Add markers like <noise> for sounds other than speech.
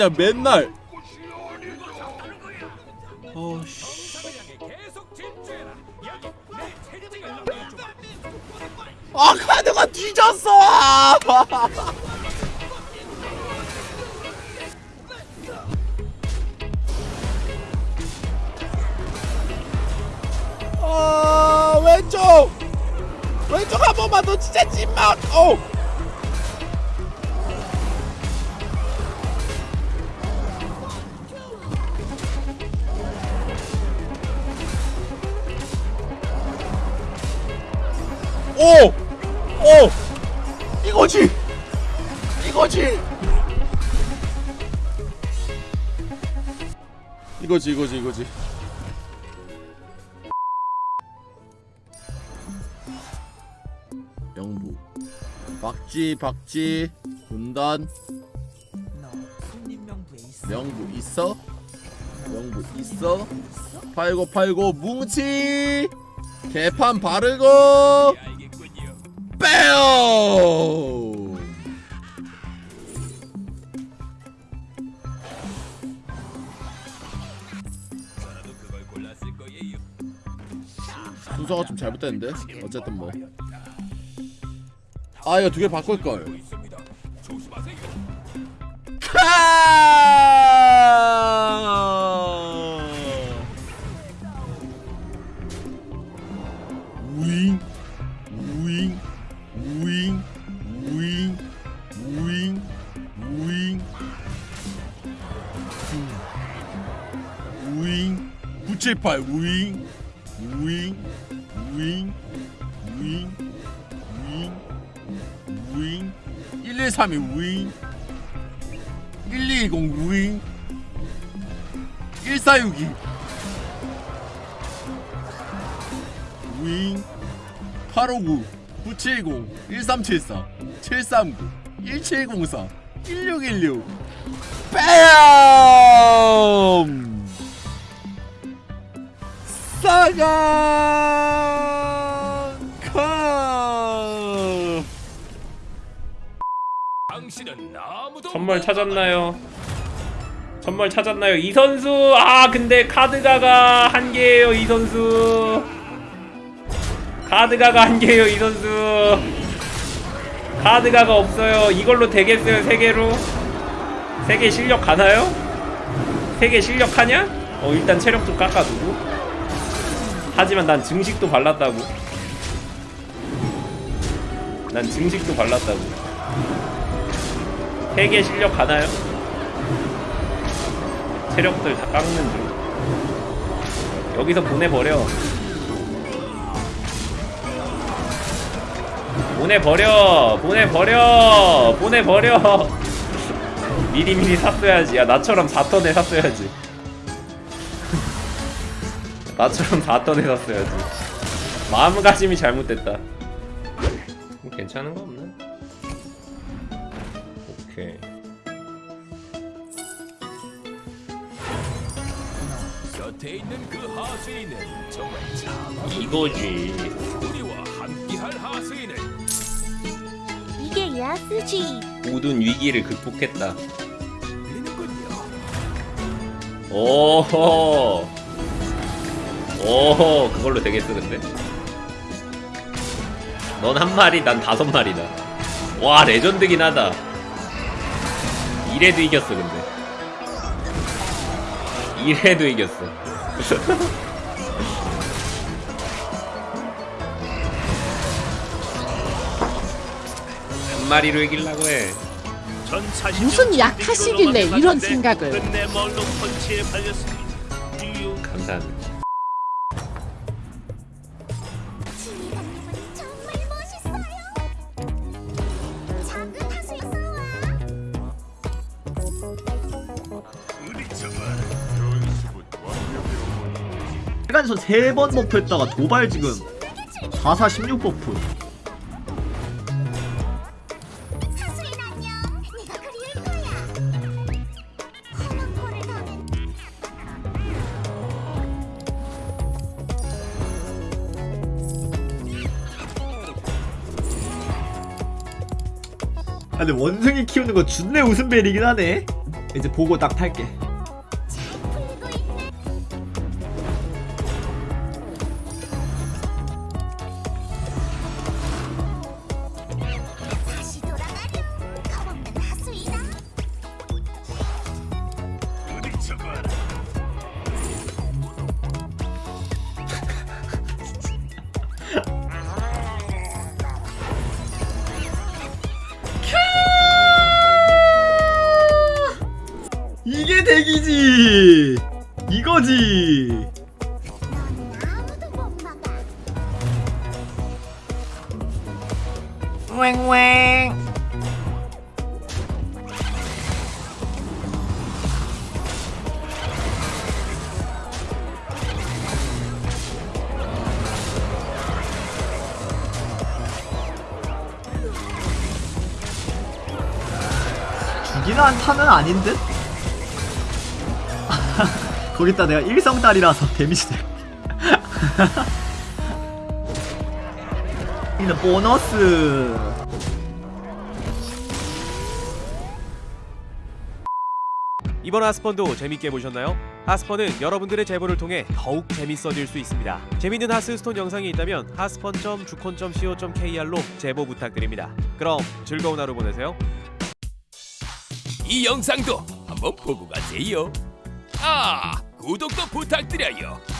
그냥 맨날. 어씨. 아 카드가 뒤졌어! 아 <laughs> 왼쪽! 왼쪽 한 번만 더 진짜 찐맛! 어 오! 오! 이거지! 이거지! 이거지 이거지 이거지 영부 박쥐 박쥐 군단. 명부 있어? 명부 있어? 팔고 팔고 뭉치 개판 바르고 빼요. 순서가 좀 잘못됐는데? 어쨌든 뭐. 아 이거 두 개 바꿀걸. 우잉 678 우잉 우잉 우잉 우잉 우잉 우잉. 1132 우잉 1220 우잉 1462 우잉 859 970 1374 739 1704 1616 빼야! 당신은 아무도 선물 찾았나요? 선물 찾았나요? 이 선수 아 근데 카드가가 한 개예요 이 선수 카드가가 한 개예요 이 선수 카드가가 없어요 이걸로 되겠어요 세 개로 세 개 실력 가나요? 세 개 실력 하냐? 어 일단 체력 좀 깎아두고 하지만 난 증식도 발랐다고. 난 증식도 발랐다고. 세개 실력 가나요? 체력들 다 깎는 중. 여기서 보내버려. 보내버려 보내버려 보내버려. 미리미리 샀어야지. 야 나처럼 4턴에 샀어야지 <laughs> 나처럼 4턴에 샀어야지 마음가짐이 잘못됐다. 뭐 괜찮은 거 없나? 오케이. 곁에 있는 그 하수인은 정말 참 이거지. 우리와 함께할 하수인을. 이게 야스지. 모든 위기를 극복했다. 오호 오호 그걸로 되겠어 근데? 넌 한 마리 난 다섯 마리다. 와 레전드긴 하다. 이래도 이겼어 근데. 이래도 이겼어. <laughs> 한 마리로 이기려고 해. 무슨 약하시길래 이런 생각을 시간에서 세번 버프 했다가 도발 지금. 44 16 버프. 아, 근데 원숭이 키우는 거 준내 웃음벨이긴 하네. 이제 보고 딱 탈게 이거지 못 막아. 죽이는 한타는 아닌 듯? 거기다 내가 일성딸이라서 데미지 될 이는 보너스 이번 하스펀도 재밌게 보셨나요? 하스펀은 여러분들의 제보를 통해 더욱 재밌어질 수 있습니다. 재밌는 하스스톤 영상이 있다면 하스펀.주콘.co.kr로 제보 부탁드립니다. 그럼 즐거운 하루 보내세요. 이 영상도 한번 보고 가세요. 아, 구독도 부탁드려요.